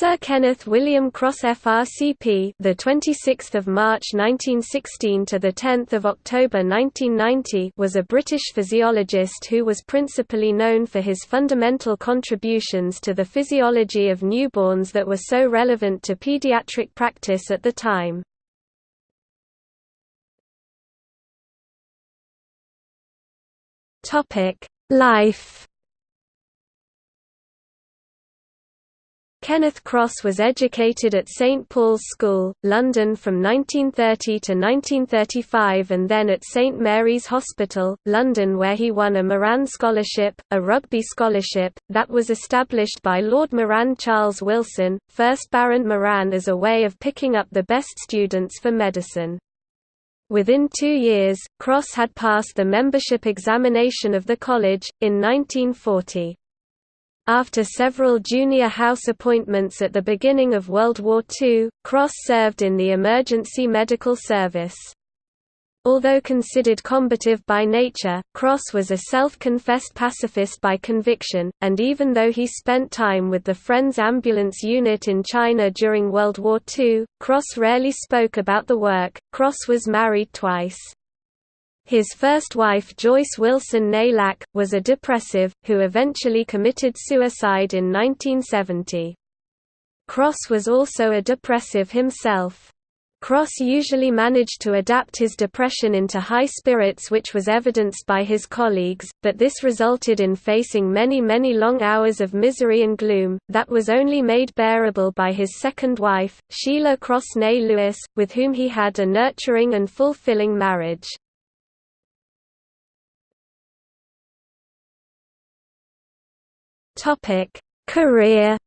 Sir Kenneth William Cross FRCP, the 26th of March 1916 to the 10th of October 1990, was a British physiologist who was principally known for his fundamental contributions to the physiology of newborns that were so relevant to pediatric practice at the time. Topic: Life Kenneth Cross was educated at St Paul's School, London from 1930 to 1935 and then at St Mary's Hospital, London where he won a Moran Scholarship, a rugby scholarship, that was established by Lord Moran Charles Wilson, 1st Baron Moran as a way of picking up the best students for medicine. Within two years, Cross had passed the membership examination of the college, in 1940. After several junior house appointments at the beginning of World War II, Cross served in the emergency medical service. Although considered combative by nature, Cross was a self-confessed pacifist by conviction, and even though he spent time with the Friends Ambulance Unit in China during World War II, Cross rarely spoke about the work. Cross was married twice. His first wife Joyce Wilson Naylack, was a depressive, who eventually committed suicide in 1970. Cross was also a depressive himself. Cross usually managed to adapt his depression into high spirits which was evidenced by his colleagues, but this resulted in facing many many long hours of misery and gloom, that was only made bearable by his second wife, Sheila Cross Nay Lewis, with whom he had a nurturing and fulfilling marriage. Topic: Career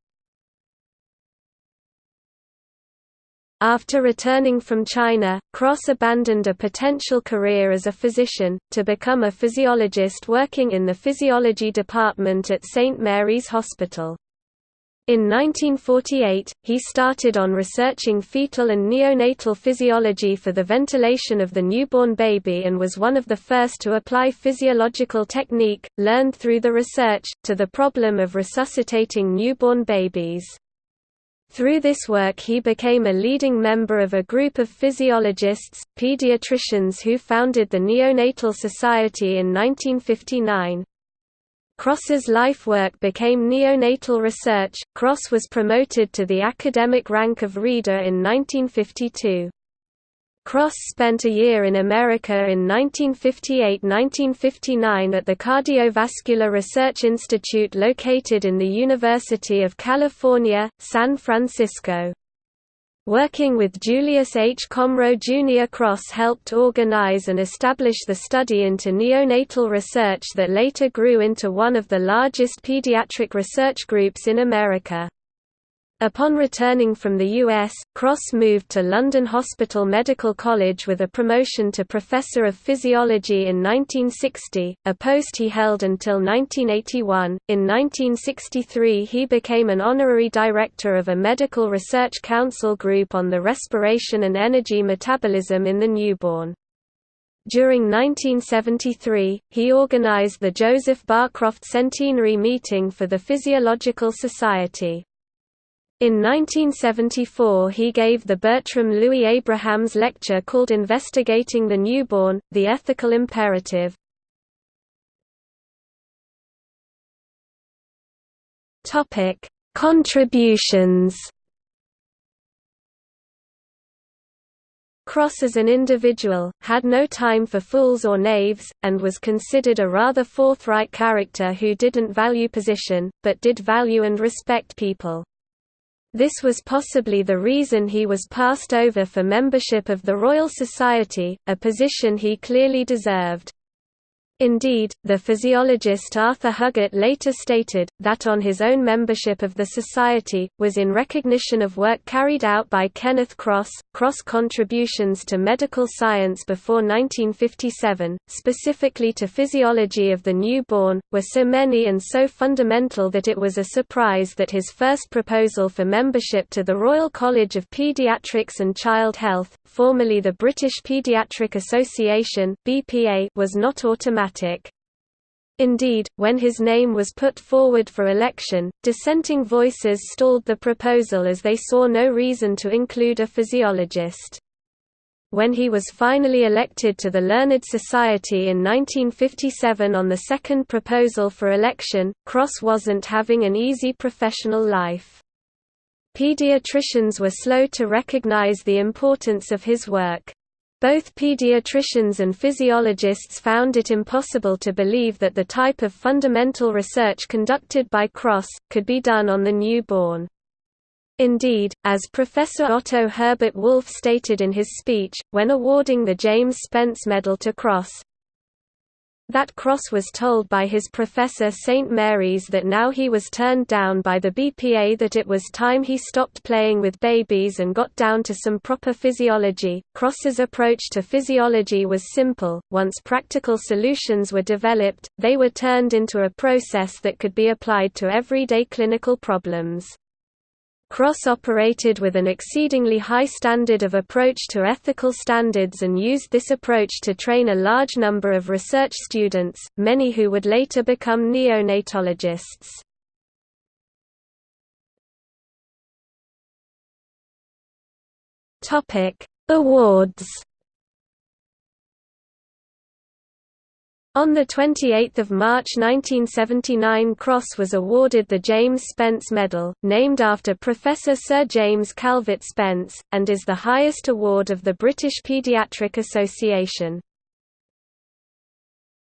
After returning from China, Cross abandoned a potential career as a physician, to become a physiologist working in the physiology department at St. Mary's Hospital. In 1948, he started on researching fetal and neonatal physiology for the ventilation of the newborn baby and was one of the first to apply physiological technique, learned through the research, to the problem of resuscitating newborn babies. Through this work he became a leading member of a group of physiologists, pediatricians who founded the Neonatal Society in 1959. Cross's life work became neonatal research. Cross was promoted to the academic rank of Reader in 1952. Cross spent a year in America in 1958–1959 at the Cardiovascular Research Institute located in the University of California, San Francisco. Working with Julius H. Comroe Jr. Cross helped organize and establish the study into neonatal research that later grew into one of the largest pediatric research groups in America. Upon returning from the U.S., Cross moved to London Hospital Medical College with a promotion to Professor of Physiology in 1960, a post he held until 1981. In 1963, he became an honorary director of a medical research council group on the respiration and energy metabolism in the newborn. During 1973, he organized the Joseph Barcroft Centenary Meeting for the Physiological Society. In 1974 he gave the Bertram Louis Abrahams lecture called Investigating the Newborn, the Ethical Imperative. Contributions Cross as an individual, had no time for fools or knaves, and was considered a rather forthright character who didn't value position, but did value and respect people. This was possibly the reason he was passed over for membership of the Royal Society, a position he clearly deserved. Indeed, the physiologist Arthur Huggett later stated, that on his own membership of the Society, was in recognition of work carried out by Kenneth Cross. Cross contributions to medical science before 1957, specifically to physiology of the newborn, were so many and so fundamental that it was a surprise that his first proposal for membership to the Royal College of Paediatrics and Child Health, formerly the British Paediatric Association (BPA), was not automatic. Indeed, when his name was put forward for election, dissenting voices stalled the proposal as they saw no reason to include a physiologist. When he was finally elected to the Learned Society in 1957 on the second proposal for election, Cross wasn't having an easy professional life. Pediatricians were slow to recognize the importance of his work. Both pediatricians and physiologists found it impossible to believe that the type of fundamental research conducted by Cross, could be done on the newborn. Indeed, as Professor Otto Herbert Wolff stated in his speech, when awarding the James Spence Medal to Cross, that Cross was told by his professor St. Mary's that now he was turned down by the BPA that it was time he stopped playing with babies and got down to some proper physiology. Cross's approach to physiology was simple, once practical solutions were developed, they were turned into a process that could be applied to everyday clinical problems. Cross operated with an exceedingly high standard of approach to ethical standards and used this approach to train a large number of research students, many who would later become neonatologists. Awards On 28 March 1979 Cross was awarded the James Spence Medal, named after Professor Sir James Calvert Spence, and is the highest award of the British Paediatric Association.